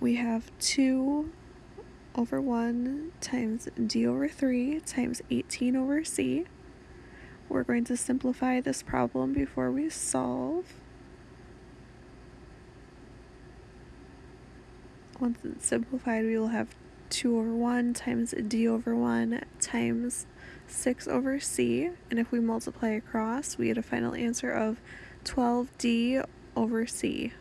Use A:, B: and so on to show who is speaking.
A: we have 2 over 1 times d over 3 times 18 over c. We're going to simplify this problem before we solve. Once it's simplified, we will have 2 over 1 times d over 1 times 6 over c. And if we multiply across, we get a final answer of 12d over c.